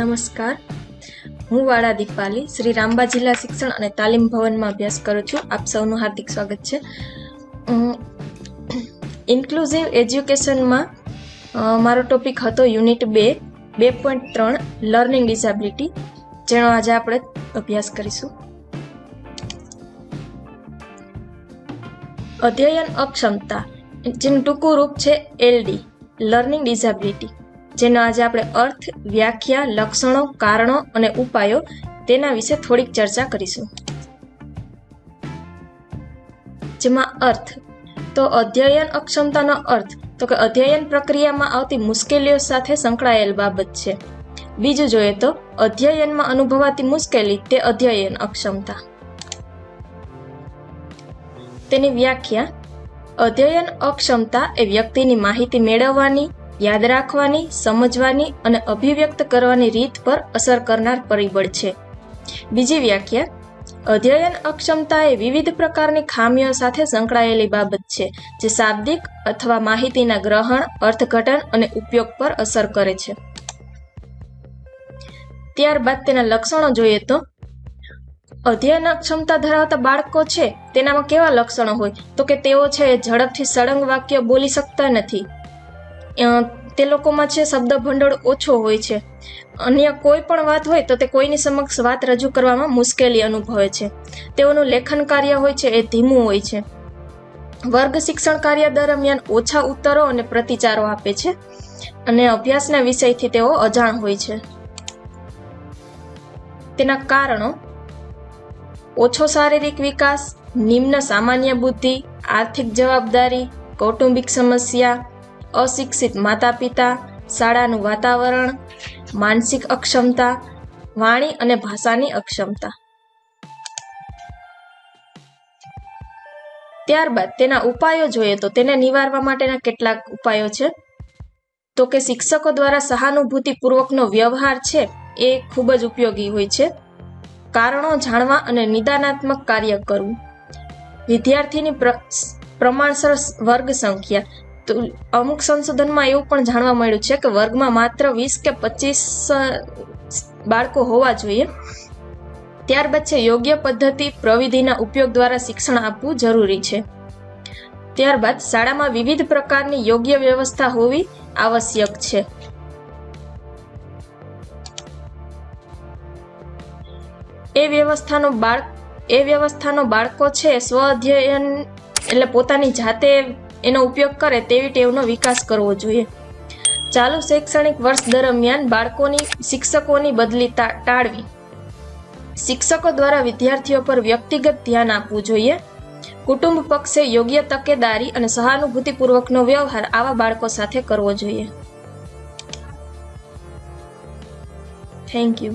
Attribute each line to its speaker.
Speaker 1: નમસ્કાર. હું વાળા દીપાલી, શ્રી રામબા જિલ્લા શિક્ષણ અને તાલીમ ભવનમાં અભ્યાસ કરું છું. આપ સૌનું હાર્દિક સ્વાગત છે. ઇન્ક્લુઝિવ એજ્યુકેશનમાં મારો ટોપિક હતો યુનિટ બે બે પોઈન્ટ ત્રણ લર્નિંગ ડિસેબિલિટી જેનો આજે આપણે અભ્યાસ કરીશું. અધ્યયન અક્ષમતા, જેનું ટૂંકું રૂપ છે એલડી લર્નિંગ ડિસેબિલિટી જેનો આજે આપણે અર્થ, વ્યાખ્યા, લક્ષણો, કારણો અને ઉપાયો તેના વિશે થોડીક ચર્ચા કરીશું. જેમાં અર્થ. તો અધ્યયન અક્ષમતાનો અર્થ, તો કે અધ્યયન પ્રક્રિયામાં આવતી મુશ્કેલીઓ સાથે સંકળાયેલ બાબત છે. બીજું જોઈએ તો, અધ્યયનમાં અનુભવાતી મુશ્કેલી, તે અધ્યયન અક્ષમતા. તેની વ્યાખ્યા. અધ્યયન અક્ષમતા એ વ્યક્તિની માહિતી મેળવવાની યાદ રાખવાની, સમજવાની અને અભિવ્યક્ત કરવાની રીત પર અસર કરનાર પરિબળ છે. બીજી વ્યાખ્યા, અધ્યયન અક્ષમતા એ વિવિધ પ્રકારની ખામીઓ સાથે સંકળાયેલી બાબત છે, જે શાબ્દિક અથવા માહિતીના ગ્રહણ, અર્થઘટન અને ઉપયોગ પર અસર કરે છે. ત્યારબાદ તેના લક્ષણો જોઈએ તો, અધ્યયન ક્ષમતા ધરાવતા બાળકો છે, તેનામાં કેવા લક્ષણો હોય? તો કે તેઓ છે ઝડપથી સળંગ વાક્ય બોલી શકતા નથી. તે લોકોમાં છે શબ્દ ભંડોળ ઓછો હોય છે. અન્ય કોઈ પણ વાત હોય તો તે કોઈની સમક્ષ વાત રજૂ કરવામાં મુશ્કેલી અનુભવે છે. તેઓનું લેખન કાર્ય હોય છે, એ ધીમું હોય છે. વર્ગ શિક્ષણ કાર્ય દરમિયાન ઓછા ઉત્તરો અને પ્રતિચારો આપે છે અને અભ્યાસના વિષયથી તેઓ અજાણ હોય છે. તેના કારણો, ઓછો શારીરિક વિકાસ, નિમ્ન સામાન્ય બુદ્ધિ, આર્થિક જવાબદારી, કૌટુંબિક સમસ્યા અશિક્ષિત માતા પિતા શાળાનું વાતાવરણ, માનસિક અક્ષમતા, વાણી અને ભાષાની અક્ષમતા. ત્યારબાદ તેના ઉપાયો જોઈએ તો તેને નિવારવા માટેના કેટલાક ઉપાયો છે. તો કે શિક્ષકો દ્વારા સહાનુભૂતિપૂર્વકનો વ્યવહાર છે એ ખૂબ જ ઉપયોગી હોય છે. કારણો જાણવા અને નિદાનાત્મક કાર્ય કરવું. વિદ્યાર્થીની પ્ર- પ્રમાણસર વર્ગ સંખ્યા તો અમુક સંશોધનમાં એવું પણ જાણવા મળ્યું છે કે વર્ગમાં માત્ર વીસ કે પચીસ બાળકો હોવા જોઈએ. ત્યારબાદ છે, યોગ્ય પદ્ધતિ પ્રવિધિના ઉપયોગ દ્વારા શિક્ષણ આપવું જરૂરી છે. ત્યારબાદ શાળામાં વિવિધ પ્રકારની યોગ્ય વ્યવસ્થા હોવી આવશ્યક છે. એ વ્યવસ્થાનો બાળ, એ વ્યવસ્થાનો બાળકો છે, સ્વ અધ્યયન એટલે પોતાની જાતે એનો ઉપયોગ કરે તેવી ટેવનો વિકાસ કરવો જોઈએ. ચાલુ શૈક્ષણિક વર્ષ દરમિયાન બાળકોની શિક્ષકોની બદલી ટાળવી. શિક્ષકો દ્વારા વિદ્યાર્થીઓ પર વ્યક્તિગત ધ્યાન આપવું જોઈએ. કુટુંબ પક્ષે યોગ્ય તકેદારી અને સહાનુભૂતિપૂર્વકનો વ્યવહાર આવા બાળકો સાથે કરવો જોઈએ. Thank you